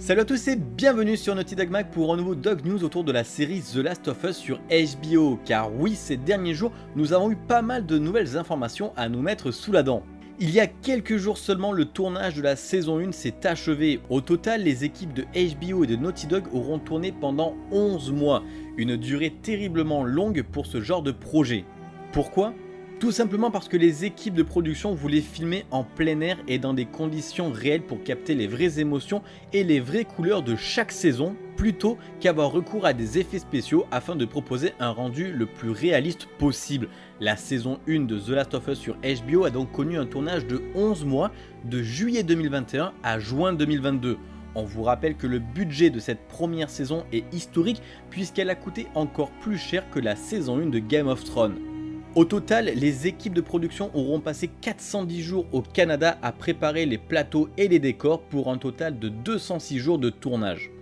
Salut à tous et bienvenue sur Naughty Dog Mag pour un nouveau Dog News autour de la série The Last of Us sur HBO. Car oui, ces derniers jours, nous avons eu pas mal de nouvelles informations à nous mettre sous la dent. Il y a quelques jours seulement, le tournage de la saison 1 s'est achevé. Au total, les équipes de HBO et de Naughty Dog auront tourné pendant 11 mois. Une durée terriblement longue pour ce genre de projet. Pourquoi? Tout simplement parce que les équipes de production voulaient filmer en plein air et dans des conditions réelles pour capter les vraies émotions et les vraies couleurs de chaque saison, plutôt qu'avoir recours à des effets spéciaux afin de proposer un rendu le plus réaliste possible. La saison 1 de The Last of Us sur HBO a donc connu un tournage de 11 mois, de juillet 2021 à juin 2022. On vous rappelle que le budget de cette première saison est historique puisqu'elle a coûté encore plus cher que la saison 1 de Game of Thrones. Au total, les équipes de production auront passé 410 jours au Canada à préparer les plateaux et les décors pour un total de 206 jours de tournage.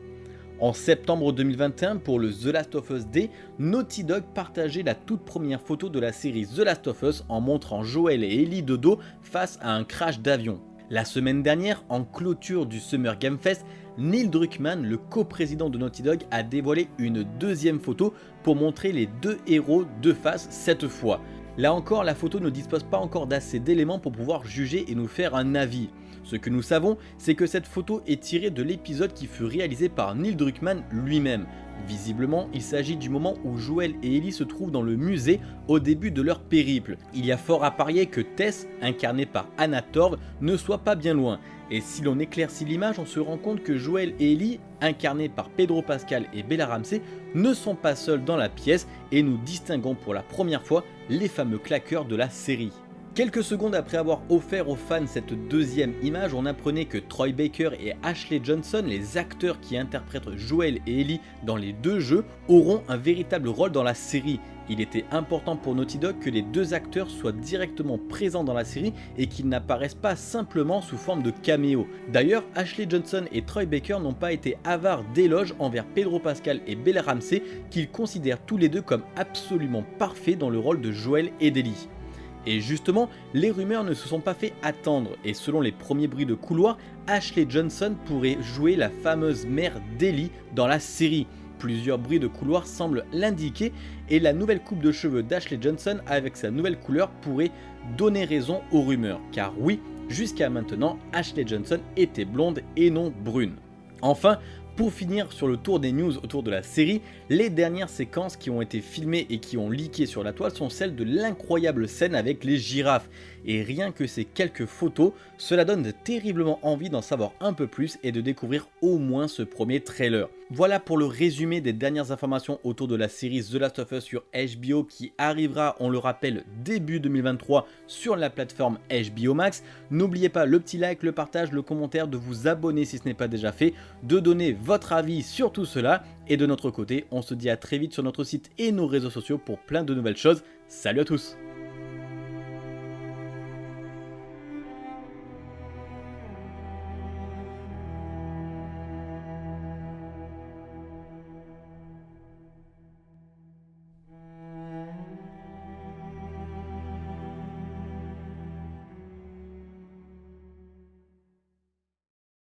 En septembre 2021, pour le The Last of Us Day, Naughty Dog partageait la toute première photo de la série The Last of Us en montrant Joel et Ellie de dos face à un crash d'avion. La semaine dernière, en clôture du Summer Game Fest, Neil Druckmann, le coprésident de Naughty Dog, a dévoilé une deuxième photo pour montrer les deux héros de face cette fois. Là encore, la photo ne dispose pas encore d'assez d'éléments pour pouvoir juger et nous faire un avis. Ce que nous savons, c'est que cette photo est tirée de l'épisode qui fut réalisé par Neil Druckmann lui-même. Visiblement, il s'agit du moment où Joel et Ellie se trouvent dans le musée au début de leur périple. Il y a fort à parier que Tess, incarnée par Anna Torv, ne soit pas bien loin. Et si l'on éclaircit l'image, on se rend compte que Joel et Ellie, incarnés par Pedro Pascal et Bella Ramsey, ne sont pas seuls dans la pièce et nous distinguons pour la première fois les fameux claqueurs de la série. Quelques secondes après avoir offert aux fans cette deuxième image, on apprenait que Troy Baker et Ashley Johnson, les acteurs qui interprètent Joel et Ellie dans les deux jeux, auront un véritable rôle dans la série. Il était important pour Naughty Dog que les deux acteurs soient directement présents dans la série et qu'ils n'apparaissent pas simplement sous forme de caméo. D'ailleurs, Ashley Johnson et Troy Baker n'ont pas été avares d'éloges envers Pedro Pascal et Bella Ramsey qu'ils considèrent tous les deux comme absolument parfaits dans le rôle de Joel et d'Ellie. Et justement, les rumeurs ne se sont pas fait attendre et selon les premiers bruits de couloir, Ashley Johnson pourrait jouer la fameuse mère d'Ellie dans la série. Plusieurs bruits de couloir semblent l'indiquer et la nouvelle coupe de cheveux d'Ashley Johnson avec sa nouvelle couleur pourrait donner raison aux rumeurs. Car oui, jusqu'à maintenant, Ashley Johnson était blonde et non brune. Enfin, pour finir sur le tour des news autour de la série, les dernières séquences qui ont été filmées et qui ont leaké sur la toile sont celles de l'incroyable scène avec les girafes. Et rien que ces quelques photos, cela donne terriblement envie d'en savoir un peu plus et de découvrir au moins ce premier trailer. Voilà pour le résumé des dernières informations autour de la série The Last of Us sur HBO qui arrivera, on le rappelle, début 2023 sur la plateforme HBO Max. N'oubliez pas le petit like, le partage, le commentaire, de vous abonner si ce n'est pas déjà fait, de donner votre avis sur tout cela. Et de notre côté, on se dit à très vite sur notre site et nos réseaux sociaux pour plein de nouvelles choses. Salut à tous